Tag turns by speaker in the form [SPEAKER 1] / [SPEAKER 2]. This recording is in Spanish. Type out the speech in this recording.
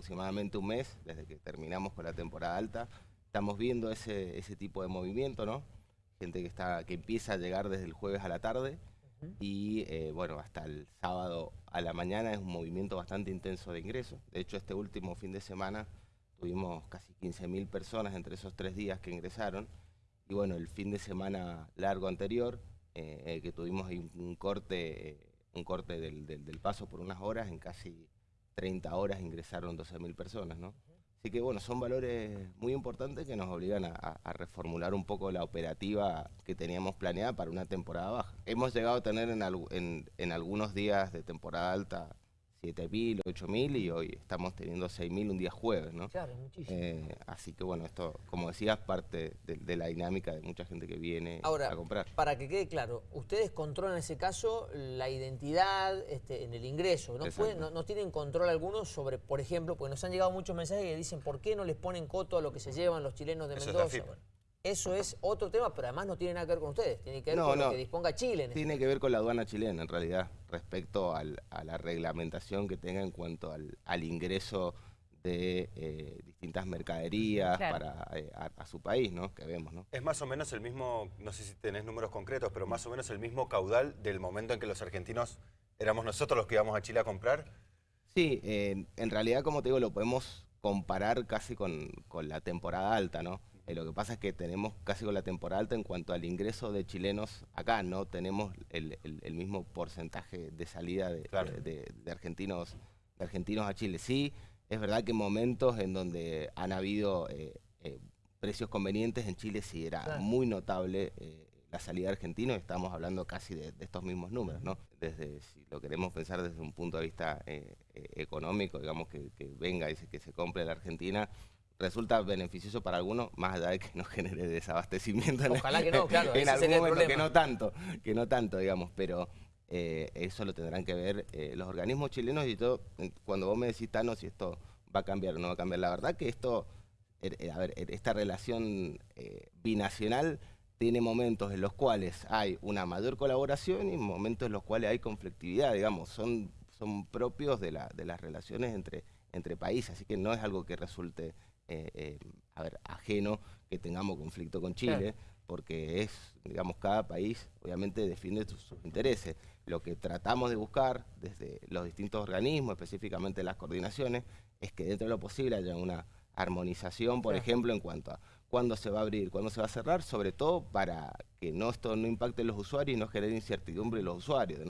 [SPEAKER 1] aproximadamente un mes, desde que terminamos con la temporada alta, estamos viendo ese, ese tipo de movimiento, ¿no? Gente que, está, que empieza a llegar desde el jueves a la tarde y, eh, bueno, hasta el sábado a la mañana es un movimiento bastante intenso de ingresos. De hecho, este último fin de semana tuvimos casi 15.000 personas entre esos tres días que ingresaron. Y bueno, el fin de semana largo anterior, eh, eh, que tuvimos un corte, un corte del, del, paso por unas horas, en casi 30 horas ingresaron 12.000 personas, ¿no? Así que bueno, son valores muy importantes que nos obligan a, reformular un poco la operativa que teníamos planeada para una temporada baja. Hemos llegado a tener en, en algunos días de temporada alta 7.000, 8.000 y hoy estamos teniendo 6.000 un día jueves, ¿no?
[SPEAKER 2] Claro, muchísimo.
[SPEAKER 1] Eh, así que bueno, esto, como decías, parte de, la dinámica de mucha gente que viene a comprar.
[SPEAKER 2] para que quede claro, ustedes controlan en ese caso la identidad este, en el ingreso, ¿no? no, tienen control alguno sobre, por ejemplo, porque nos han llegado muchos mensajes que dicen por qué no les ponen coto a lo que se llevan los chilenos de Mendoza. Eso es otro tema, pero además no tiene nada que ver con ustedes, tiene que ver con lo que disponga Chile.
[SPEAKER 1] Este tiene que ver con la aduana chilena, en realidad, respecto a la reglamentación que tenga en cuanto al, ingreso de eh, distintas mercaderías para eh, a, su país, ¿no? Que vemos, ¿no?
[SPEAKER 3] Es más o menos el mismo, no sé si tenés números concretos, pero más o menos el mismo caudal del momento en que los argentinos éramos nosotros los que íbamos a Chile a comprar.
[SPEAKER 1] Sí, en realidad, como te digo, lo podemos comparar casi con, con la temporada alta, ¿no? Eh, lo que pasa es que tenemos casi con la temporada alta en cuanto al ingreso de chilenos acá, no tenemos el, mismo porcentaje de salida de, argentinos, de argentinos a Chile. Sí, es verdad que momentos en donde han habido eh, eh, precios convenientes en Chile sí era muy notable la salida de argentinos, estamos hablando casi de, estos mismos números, ¿no? Desde, si lo queremos pensar desde un punto de vista económico, digamos que, que venga y que se compre la Argentina, resulta beneficioso para algunos, más allá de que no genere desabastecimiento.
[SPEAKER 2] Ojalá que no, claro,
[SPEAKER 1] en algún momento, que no tanto, que no tanto, digamos, pero eh, eso lo tendrán que ver eh, los organismos chilenos y todo, cuando vos me decís, Tano, si esto va a cambiar o no va a cambiar, la verdad que esto, er, eh, a ver, er, esta relación binacional tiene momentos en los cuales hay una mayor colaboración y momentos en los cuales hay conflictividad, digamos, son, son propios de, la, de las relaciones entre, entre países, así que no es algo que resulte eh, eh, a ver, ajeno que tengamos conflicto con Chile, porque es, digamos, cada país obviamente defiende sus, intereses. Lo que tratamos de buscar desde los distintos organismos, específicamente las coordinaciones, es que dentro de lo posible haya una armonización, por ejemplo, en cuanto a cuándo se va a abrir, cuándo se va a cerrar, sobre todo para que no esto no impacte en los usuarios y no genere incertidumbre en los usuarios.